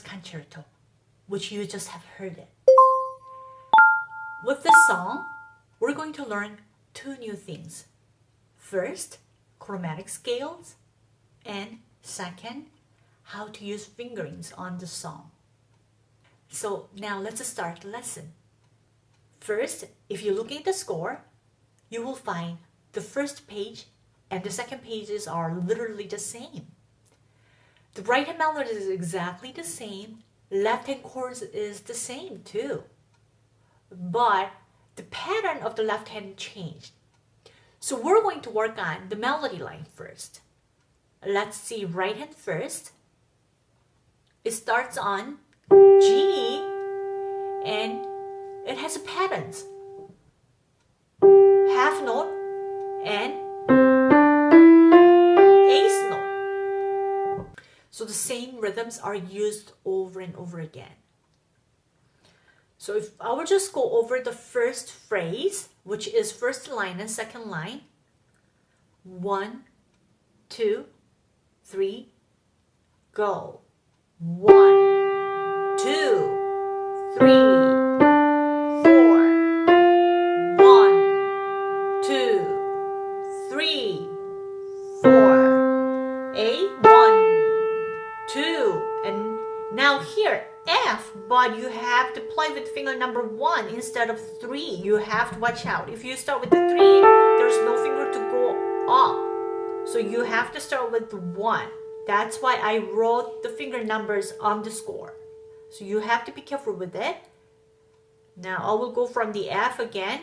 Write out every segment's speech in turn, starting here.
concerto, which you just have heard it. With this song, we're going to learn two new things. First, chromatic scales, and second, how to use fingerings on the song. So now let's start the lesson. First, if you're looking at the score, you will find the first page and the second pages are literally the same. The right hand melody is exactly the same. Left hand chords is the same too. But the pattern of the left hand changed. So we're going to work on the melody line first. Let's see right hand first. It starts on G and it has patterns. Half note and So the same rhythms are used over and over again. So if I will just go over the first phrase, which is first line and second line. One, two, three, go. One, two, three, but you have to play with finger number one instead of three. You have to watch out. If you start with the three, there's no finger to go up. So you have to start with one. That's why I wrote the finger numbers on the score. So you have to be careful with it. Now I will go from the F again.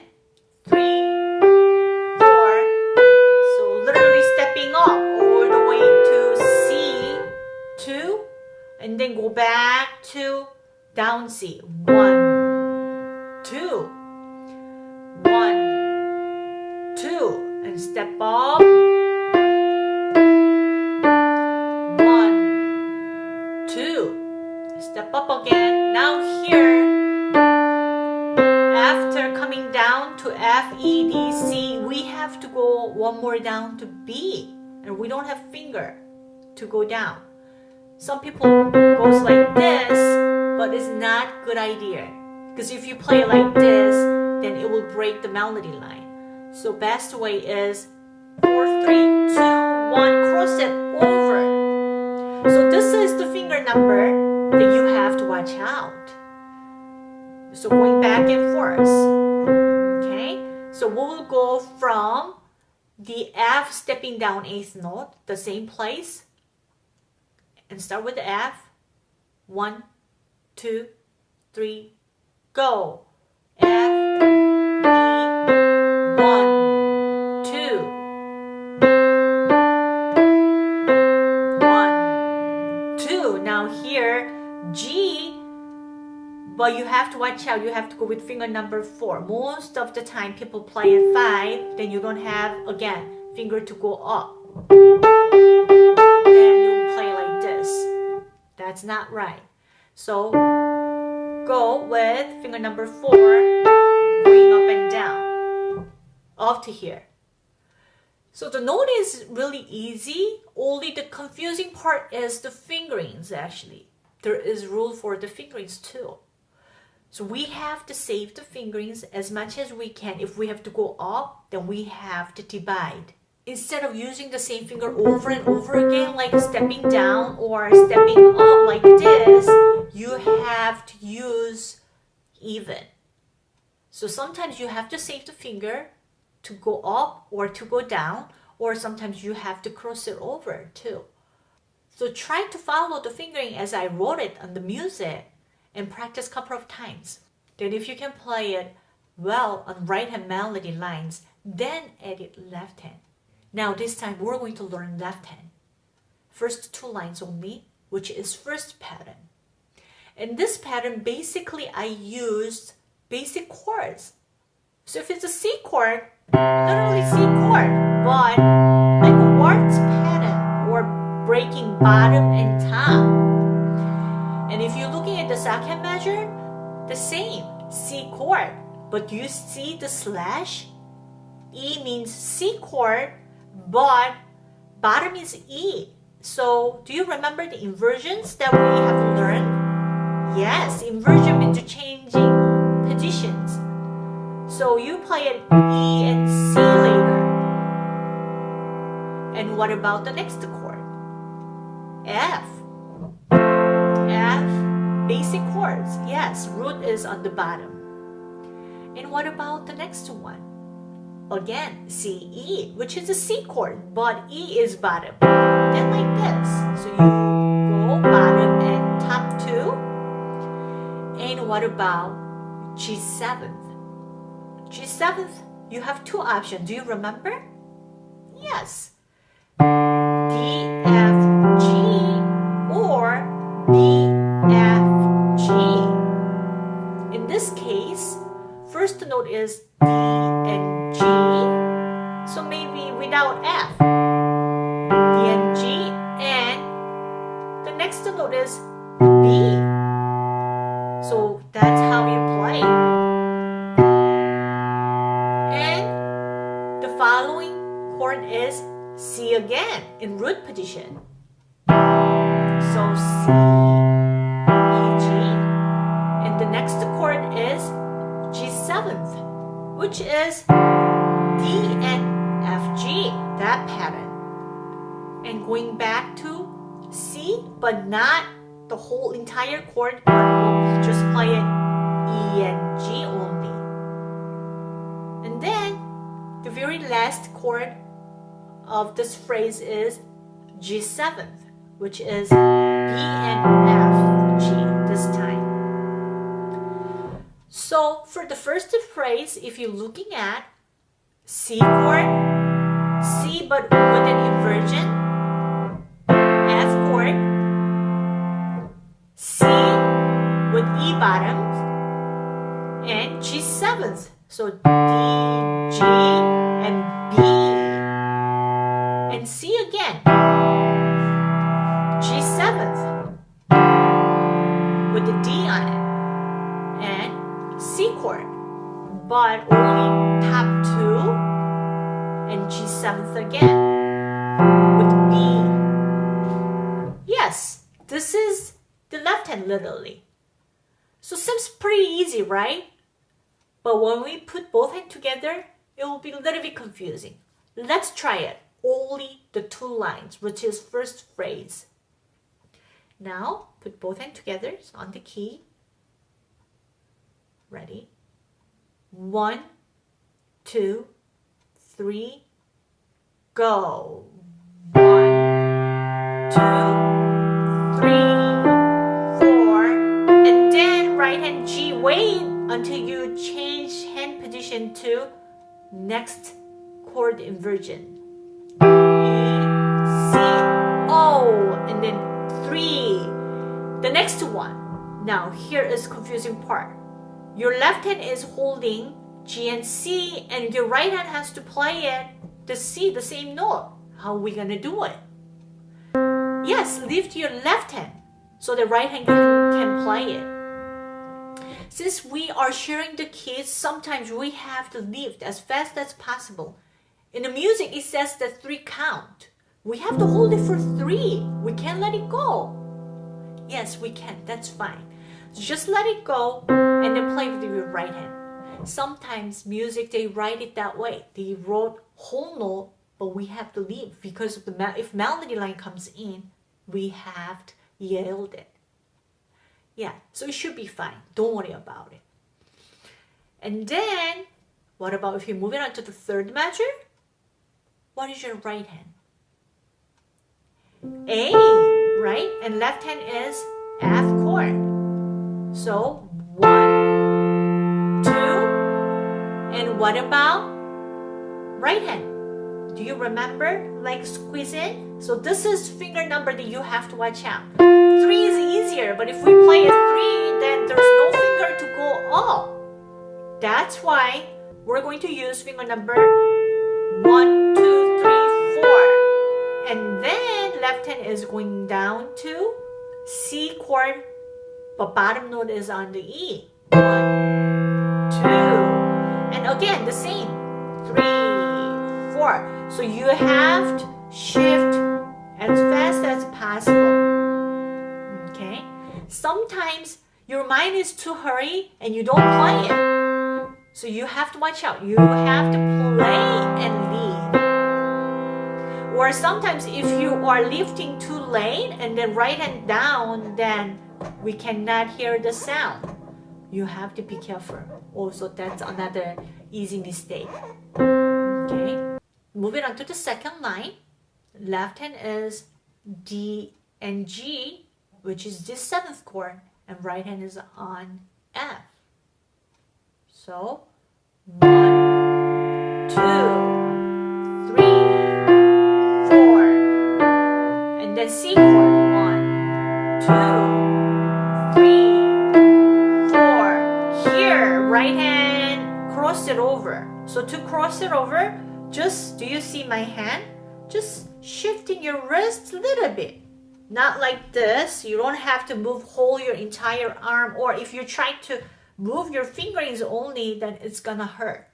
Three, then go back to down C. One, two, one, two, and step up. One, two, step up again. Now here, after coming down to F, E, D, C, we have to go one more down to B, and we don't have finger to go down. Some people goes like this, but it's not good idea. Because if you play like this, then it will break the melody line. So best way is 4, 3, 2, 1, cross it over. So this is the finger number that you have to watch out. So going back and forth. Okay, so we will go from the F stepping down eighth note, the same place, and start with the F. One, two, three, go. F, E, one, two. One, two. Now here, G, but you have to watch out. You have to go with finger number four. Most of the time people play at five, then you don't have, again, finger to go up. That's not right. So go with finger number four, going up and down, up to here. So the note is really easy, only the confusing part is the fingerings actually. There is rule for the fingerings too. So we have to save the fingerings as much as we can. If we have to go up, then we have to divide instead of using the same finger over and over again, like stepping down or stepping up like this, you have to use even. So sometimes you have to save the finger to go up or to go down, or sometimes you have to cross it over too. So try to follow the fingering as I wrote it on the music and practice a couple of times. Then if you can play it well on right hand melody lines, then edit left hand. Now this time we're going to learn left hand. First two lines only, which is first pattern. In this pattern, basically I used basic chords. So if it's a C chord, literally C chord, but like a waltz pattern or breaking bottom and top. And if you're looking at the second measure, the same C chord, but you see the slash E means C chord, but bottom is E. So do you remember the inversions that we have learned? Yes, inversion means changing positions. So you play an E and C later. And what about the next chord? F. F, basic chords. Yes, root is on the bottom. And what about the next one? Again, C, E, which is a C chord, but E is bottom. Then like this. So you go bottom and top two. And what about G7th? G7th, you have two options. Do you remember? Yes. D, F, G, or B, F, G. In this case, first note is D and without F. And G. And the next note is B. So that's how you play. And the following chord is C again in root position. So C, E, G. And the next chord is G7th, which is D going back to C, but not the whole entire chord, but just play it E and G only. And then the very last chord of this phrase is G7, which is B and F, G this time. So for the first phrase, if you're looking at C chord, C but with an inversion, and G7th. So D, G, and B and C again. G7th with the D on it and C chord but only top two and G7th again with B. Yes, this is the left hand literally. So seems pretty easy, right? But when we put both hands together, it will be a little bit confusing. Let's try it only the two lines, which is first phrase. Now, put both hands together on the key. Ready? One, two, three, go. One, two, Wait until you change hand position to next chord inversion. C, O, and then three. The next one. Now here is confusing part. Your left hand is holding G and C, and your right hand has to play it the C, the same note. How are we gonna do it? Yes, lift your left hand so the right hand can play it. Since we are sharing the keys, sometimes we have to lift as fast as possible. In the music, it says the three count. We have to hold it for three. We can't let it go. Yes, we can. That's fine. Just let it go and then play with your right hand. Sometimes music, they write it that way. They wrote whole note, but we have to leave because if melody line comes in, we have to yield it. Yeah, so it should be fine. Don't worry about it. And then, what about if you move it on to the third measure? What is your right hand? A, right? And left hand is F chord. So one, two, and what about right hand? Do you remember like squeeze in? So this is finger number that you have to watch out. Three is easier, but if we play a three, then there's no finger to go up. That's why we're going to use finger number one, two, three, four. And then left hand is going down to C chord, but bottom note is on the E. One, two, and again the same. Three, four. So you have to shift as fast as possible. Okay? Sometimes your mind is too hurry and you don't play it. So you have to watch out. You have to play and lead. Or sometimes if you are lifting too late and then right hand down, then we cannot hear the sound. You have to be careful. Also, that's another easy mistake. Okay. Moving on to the second line. Left hand is D and G, which is the seventh chord, and right hand is on F. So, one, two, three, four, and then C chord. One, two, three, four. Here, right hand, cross it over. So to cross it over, just, do you see my hand? Just shifting your wrist a little bit. Not like this. You don't have to move whole your entire arm. Or if you try to move your fingerings only, then it's gonna hurt.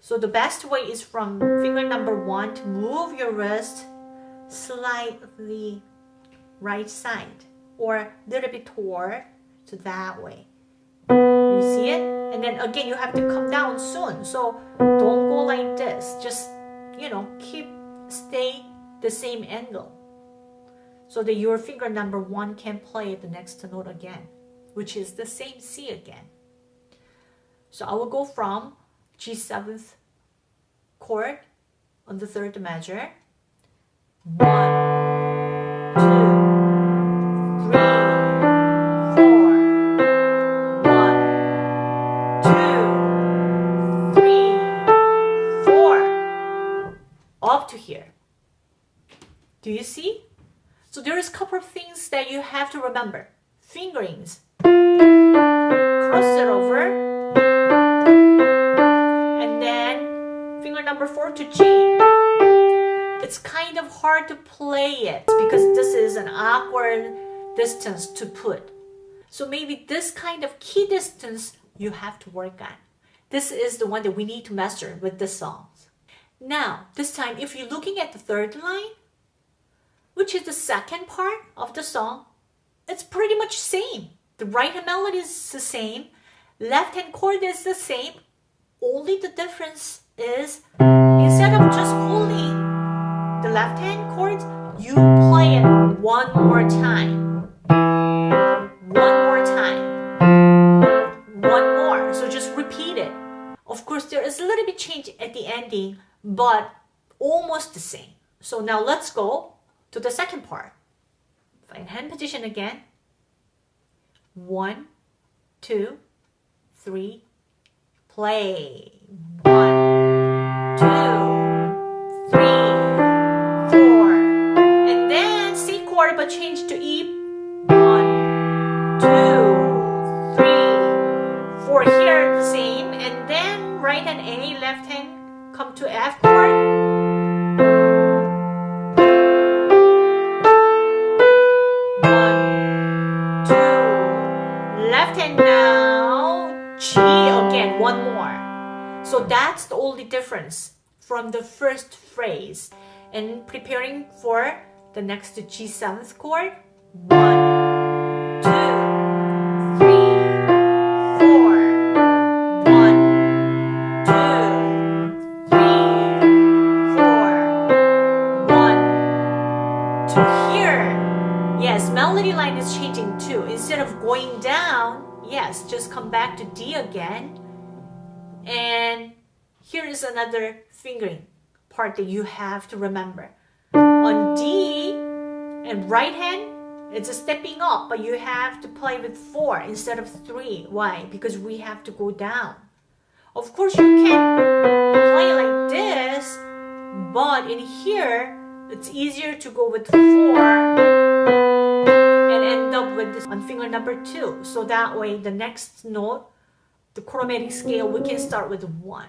So the best way is from finger number one to move your wrist slightly right side or a little bit toward to that way. You see it? And then again, you have to come down soon. So don't go like this. Just, you know, keep, stay the same angle. So that your finger number one can play the next note again, which is the same C again. So I will go from G7th chord on the third measure one, to remember. Fingerings. Cross it over. And then finger number four to G it's kind of hard to play it because this is an awkward distance to put. So maybe this kind of key distance you have to work on. This is the one that we need to master with the songs. Now, this time, if you're looking at the third line, which is the second part of the song, it's pretty much same. The right hand melody is the same, left hand chord is the same. Only the difference is instead of just holding the left hand chords, you play it one more time. One more time. One more. So just repeat it. Of course, there is a little bit change at the ending, but almost the same. So now let's go to the second part. Find hand position again. One, two, three, play. One, two, three, four. And then C chord but change to E. One, two, three, four. Here same. And then right hand A, left hand come to F chord. So that's the only difference from the first phrase. And preparing for the next G7th chord. One, two, three, four. One, two, three, four. One, two. Here, yes, melody line is changing too. Instead of going down, yes, just come back to D again. And here is another fingering part that you have to remember. On D and right hand, it's a stepping up, but you have to play with four instead of three. Why? Because we have to go down. Of course, you can play like this, but in here, it's easier to go with four and end up with this on finger number two. So that way, the next note, the chromatic scale, we can start with one.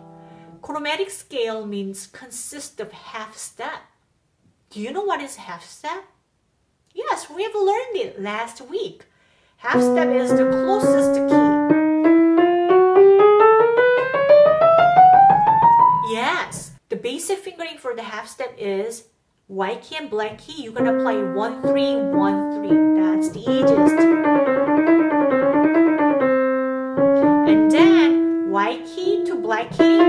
Chromatic scale means consist of half step. Do you know what is half step? Yes, we have learned it last week. Half step is the closest key. Yes, the basic fingering for the half step is white key and black key. You're gonna play one three one three. That's the easiest. And then white key to black key,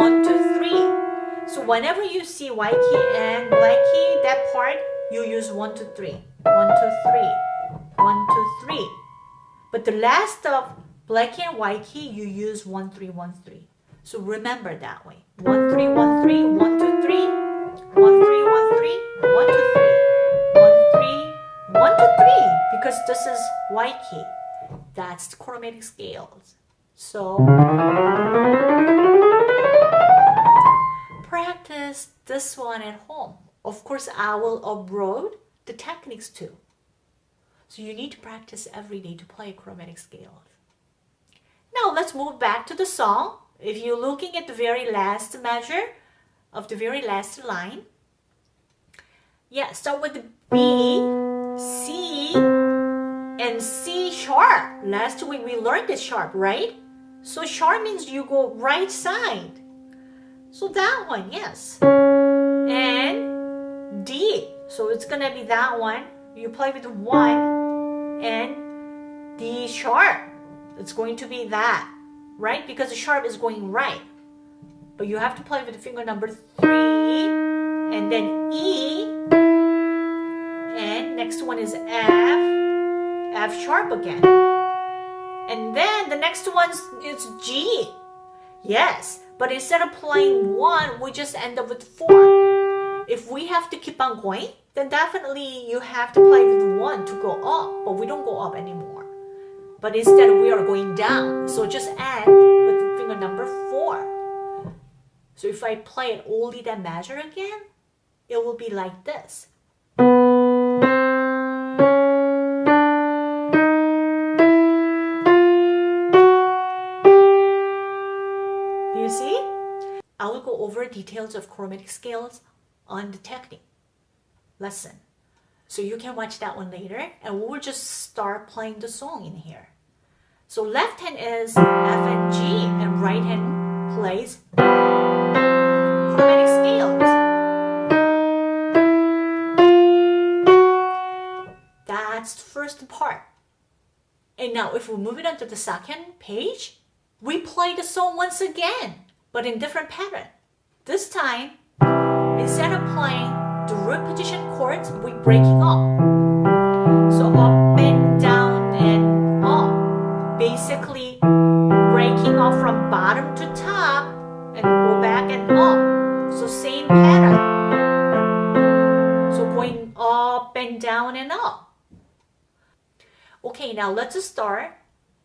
one two three. So whenever you see white key and black key, that part you use one two three, one two three, one two three. But the last of black key and white key, you use one three one three. So remember that way. One, three, one, three, one, two, three, one, three, one, three, one, two, three, one, three, one, two, three, because this is white key. That's the chromatic scales. So practice this one at home. Of course, I will upload the techniques too. So you need to practice every day to play chromatic scales. Now let's move back to the song. If you're looking at the very last measure of the very last line, yeah, start with B, C, and C sharp. Last week we learned the sharp, right? So sharp means you go right side. So that one, yes. And D, so it's gonna be that one. You play with one and D sharp. It's going to be that right? Because the sharp is going right. But you have to play with the finger number three, and then E, and next one is F, F sharp again. And then the next one is G. Yes, but instead of playing one, we just end up with four. If we have to keep on going, then definitely you have to play with one to go up, but we don't go up anymore. But instead we are going down. So just add with finger number four. So if I play it only that measure again, it will be like this. I will go over details of chromatic scales on the technique lesson. So you can watch that one later and we'll just start playing the song in here. So left hand is F and G and right hand plays chromatic scales. That's the first part. And now if we move it on to the second page, we play the song once again, but in different pattern. This time, instead of playing the root position chords, we breaking up. So up and down and up. Basically breaking off from bottom to top and go back and up. So same pattern. So going up and down and up. Okay, now let's start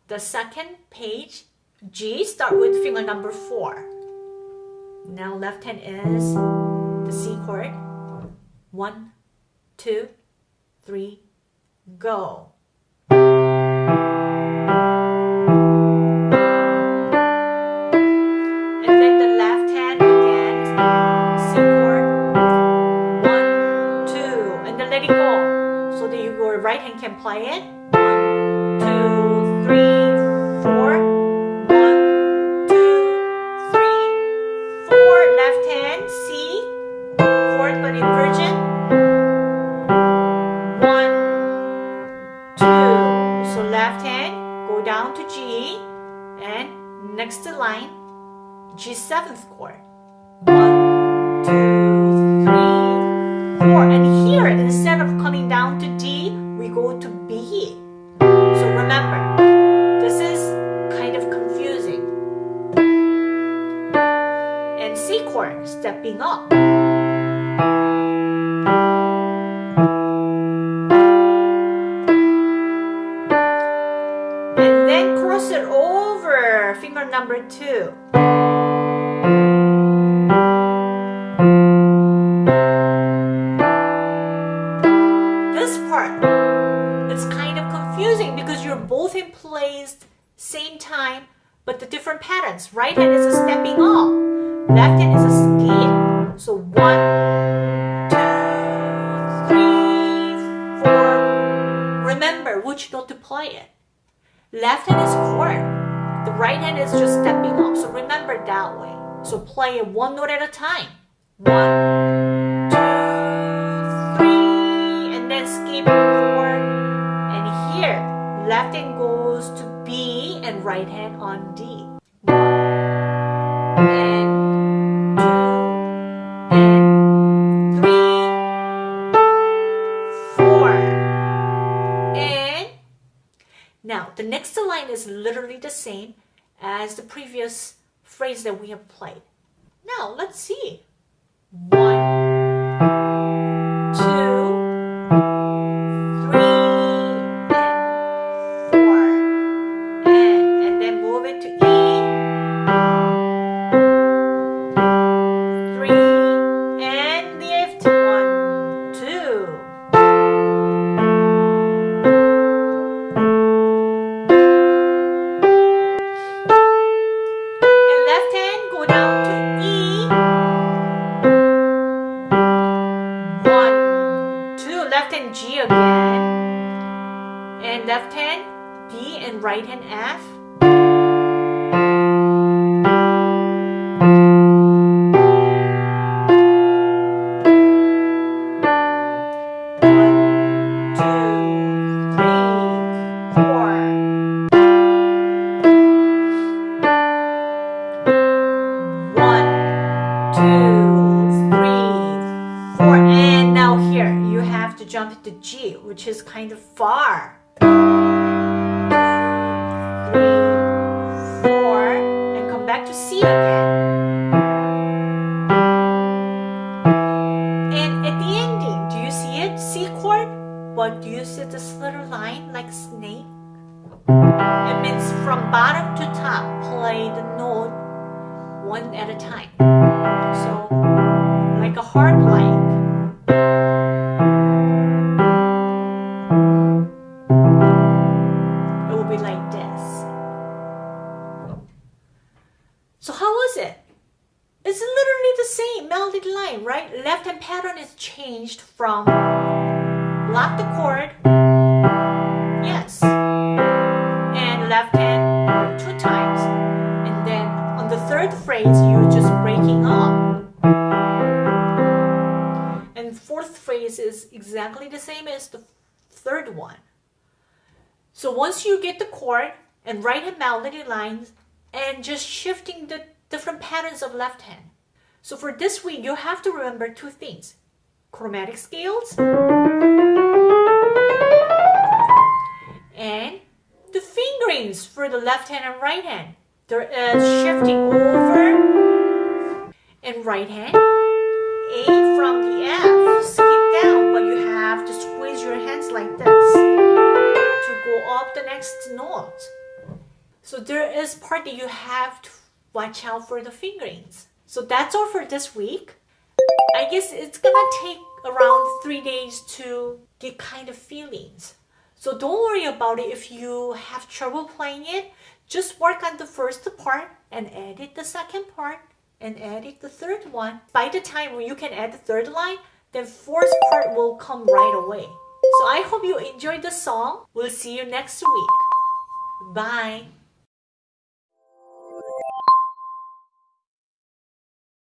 the second page. G, start with finger number 4. Now left hand is the C chord. One, two, three, go. And then the left hand again, C chord. One, two, and then let it go. So that your right hand can play it. G7th chord. Patterns. Right hand is a stepping up, left hand is a skip. So one, two, three, four. Remember which note to play it. Left hand is chord. The right hand is just stepping up. So remember that way. So play it one note at a time. One, two, three, and then skip four. And here, left hand goes to B and right hand on D. the next line is literally the same as the previous phrase that we have played. Now let's see. One, to G, which is kind of far. Melodic line, right? Left hand pattern is changed from block the chord, yes, and left hand two times. And then on the third phrase, you're just breaking up. And fourth phrase is exactly the same as the third one. So once you get the chord and right hand melody lines, and just shifting the different patterns of left hand. So for this week, you have to remember two things. Chromatic scales and the fingerings for the left hand and right hand. There is uh, shifting over and right hand. A from the F, skip down, but you have to squeeze your hands like this to go up the next note. So there is part that you have to watch out for the fingerings. So that's all for this week. I guess it's gonna take around three days to get kind of feelings. So don't worry about it if you have trouble playing it. Just work on the first part and edit the second part and edit the third one. By the time you can add the third line, then fourth part will come right away. So I hope you enjoyed the song. We'll see you next week. Bye.